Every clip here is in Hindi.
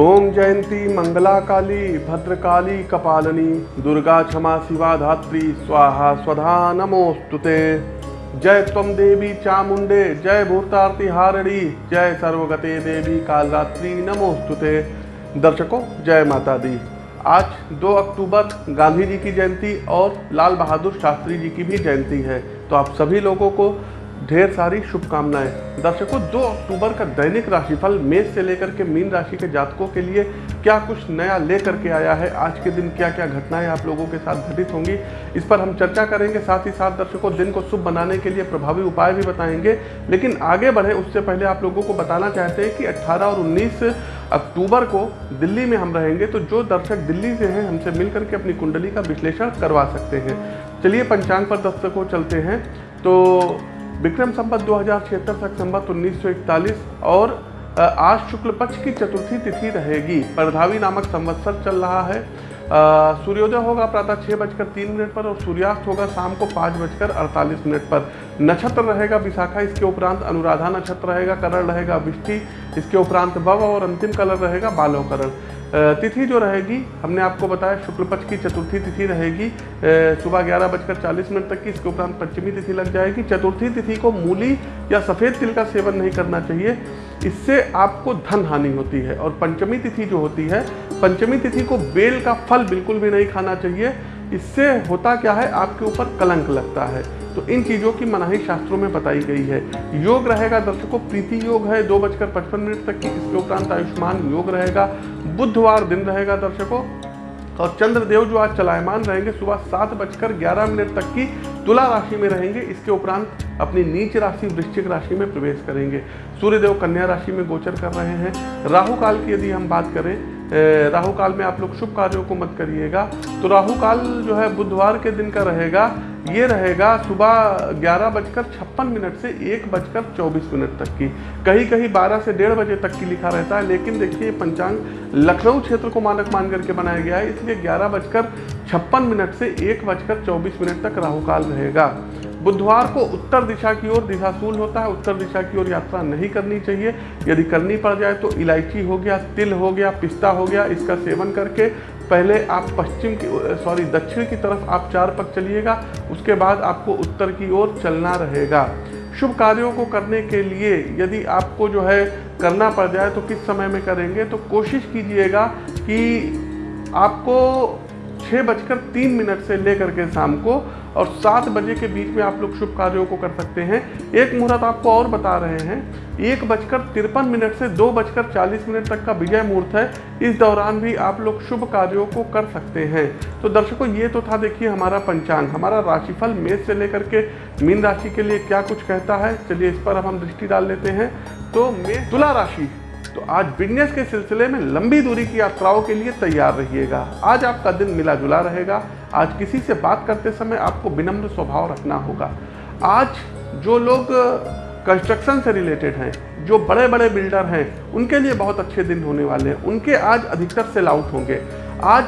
ओम जयंती मंगला काली भद्रकाली, कपालनी, दुर्गा क्षमा शिवा धात्री स्वाहा स्वधा नमोस्तुते जय तम देवी चामुंडे जय भूतारती हारणी, जय सर्वगते देवी कालरात्रि नमोस्तुते दर्शकों, जय माता दी आज 2 अक्टूबर, गांधी जी की जयंती और लाल बहादुर शास्त्री जी की भी जयंती है। तो आप सभी लोगों को ढेर सारी शुभकामनाएँ। दर्शकों 2 अक्टूबर का दैनिक राशिफल मेष से लेकर के मीन राशि के जातकों के लिए क्या कुछ नया लेकर के आया है? आज के दिन क्या क्या घटनाएँ आप लोगों के साथ घटित होंगी? इस पर हम चर्चा करेंगे, साथ ही साथ दर्शकों, दिन को शुभ बनाने के लिए प्रभावी उपाय भी बताएँगे। लेकिन आगे बढ़े, उससे पहले आप लोगों को बताना चाहते हैं कि अट्ठारह और उन्नीस अक्टूबर को दिल्ली में हम रहेंगे तो जो दर्शक दिल्ली से हैं, हमसे मिल करके अपनी कुंडली का विश्लेषण करवा सकते हैं। चलिए, पंचांग पर दर्शकों, चलते हैं। तो विक्रम संबत दो हज़ार छिहत्तर तक संबत उन्नीस और आज शुक्ल पक्ष की चतुर्थी तिथि रहेगी। परधावी नामक संवत्सर चल रहा है। सूर्योदय होगा प्रातः छः बजकर तीन मिनट पर और सूर्यास्त होगा शाम को पाँच बजकर अड़तालीस मिनट पर। नक्षत्र रहेगा विशाखा, इसके उपरांत अनुराधा नक्षत्र रहेगा, करण रहेगा विष्टि, इसके उपरांत भव और अंतिम कलर रहेगा बालो करण तिथि जो रहेगी, हमने आपको बताया शुक्ल पक्ष की चतुर्थी तिथि रहेगी सुबह ग्यारह बजकर चालीस मिनट तक की, इसके उपरांत पंचमी तिथि लग जाएगी। चतुर्थी तिथि को मूली या सफ़ेद तिल का सेवन नहीं करना चाहिए। इससे आपको धन हानि होती है और पंचमी तिथि जो होती है, पंचमी तिथि को बेल का फल बिल्कुल भी नहीं खाना चाहिए। इससे होता क्या है, आपके ऊपर कलंक लगता है। तो इन चीज़ों की मनाही शास्त्रों में बताई गई है। योग रहेगा दर्शकों, प्रीति योग है, दो बजकर पचपन मिनट तक की इसके उपरांत आयुष्मान योग रहेगा। बुधवार दिन रहेगा दर्शकों, और चंद्रदेव जो आज चलायमान रहेंगे, सुबह सात बजकर ग्यारह मिनट तक की तुला राशि में रहेंगे, इसके उपरांत अपनी नीच राशि, वृश्चिक राशि में प्रवेश करेंगे। सूर्यदेव कन्या राशि में गोचर कर रहे हैं। राहु काल की यदि हम बात करें राहु काल में आप लोग शुभ कार्यों को मत करिएगा। तो राहु काल जो है, बुधवार के दिन का रहेगा। ये रहेगा सुबह ग्यारह बजकर छप्पन मिनट से एक बजकर चौबीस मिनट तक की। कहीं कहीं बारह से डेढ़ बजे तक की लिखा रहता है, लेकिन देखिए पंचांग लखनऊ क्षेत्र को मानक मान करके बनाया गया है, इसलिए ग्यारह बजकर छप्पन मिनट से एक बजकर चौबीस मिनट तक राहु काल रहेगा। बुधवार को उत्तर दिशा की ओर दिशाशूल होता है, उत्तर दिशा की ओर यात्रा नहीं करनी चाहिए। यदि करनी पड़ जाए तो इलायची हो गया, तिल हो गया, पिस्ता हो गया, इसका सेवन करके पहले आप पश्चिम की सॉरी, दक्षिण की तरफ़ आप चार पक चलिएगा, उसके बाद आपको उत्तर की ओर चलना रहेगा। शुभ कार्यों को करने के लिए यदि आपको जो है करना पड़ जाए तो किस समय में करेंगे तो कोशिश कीजिएगा कि आपको छः बजकर तीन मिनट से लेकर के शाम को और सात बजे के बीच में आप लोग शुभ कार्यों को कर सकते हैं। एक मुहूर्त आपको और बता रहे हैं। एक बजकर तिरपन मिनट से दो बजकर चालीस मिनट तक का विजय मुहूर्त है। इस दौरान भी आप लोग शुभ कार्यों को कर सकते हैं। तो दर्शकों, ये तो था देखिए हमारा पंचांग, हमारा राशिफल मेष से लेकर के मीन राशि के लिए क्या कुछ कहता है। चलिए इस पर हम दृष्टि डाल लेते हैं। तो मेष तुला राशि तो आज बिज़नेस के सिलसिले में लंबी दूरी की यात्राओं के लिए तैयार रहिएगा। आज आपका दिन मिला जुला रहेगा। आज किसी से बात करते समय आपको विनम्र स्वभाव रखना होगा। आज जो लोग कंस्ट्रक्शन से रिलेटेड हैं, जो बड़े बड़े बिल्डर हैं, उनके लिए बहुत अच्छे दिन होने वाले हैं। उनके आज अधिकतर सेल आउट होंगे। आज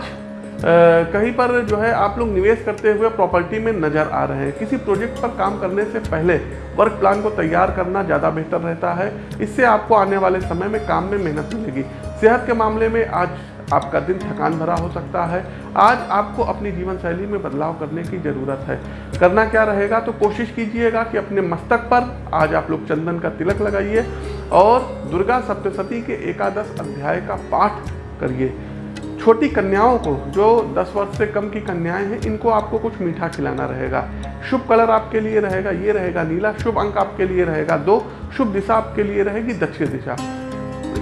कहीं पर जो है आप लोग निवेश करते हुए प्रॉपर्टी में नज़र आ रहे हैं। किसी प्रोजेक्ट पर काम करने से पहले वर्क प्लान को तैयार करना ज़्यादा बेहतर रहता है। इससे आपको आने वाले समय में काम में मेहनत मिलेगी। सेहत के मामले में आज आपका दिन थकान भरा हो सकता है। आज आपको अपनी जीवन शैली में बदलाव करने की ज़रूरत है। करना क्या रहेगा तो कोशिश कीजिएगा कि अपने मस्तक पर आज आप लोग चंदन का तिलक लगाइए और दुर्गा सप्तशती के एकादश अध्याय का पाठ करिए। छोटी कन्याओं को, जो 10 वर्ष से कम की कन्याएँ हैं, इनको आपको कुछ मीठा खिलाना रहेगा। शुभ कलर आपके लिए रहेगा, ये रहेगा नीला। शुभ अंक आपके लिए रहेगा दो। शुभ दिशा आपके लिए रहेगी दक्षिण दिशा।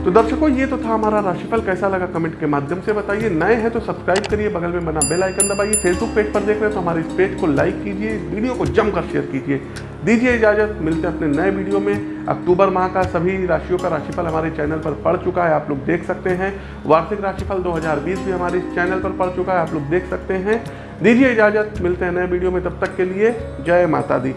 तो दर्शकों, ये तो था हमारा राशिफल। कैसा लगा कमेंट के माध्यम से बताइए। नए हैं तो सब्सक्राइब करिए, बगल में बना बेल आइकन दबाइए। फेसबुक पेज पर देख रहे हैं तो हमारे इस पेज को लाइक कीजिए वीडियो को जमकर शेयर कीजिए। दीजिए इजाज़त। मिलते हैं अपने नए वीडियो में। अक्टूबर माह का सभी राशियों का राशिफल हमारे चैनल पर पड़ चुका है, आप लोग देख सकते हैं। वार्षिक राशिफल 2020 भी हमारे इस चैनल पर पड़ चुका है, आप लोग देख सकते हैं। दीजिए इजाज़त। मिलते हैं नए वीडियो में। तब तक के लिए जय माता दी।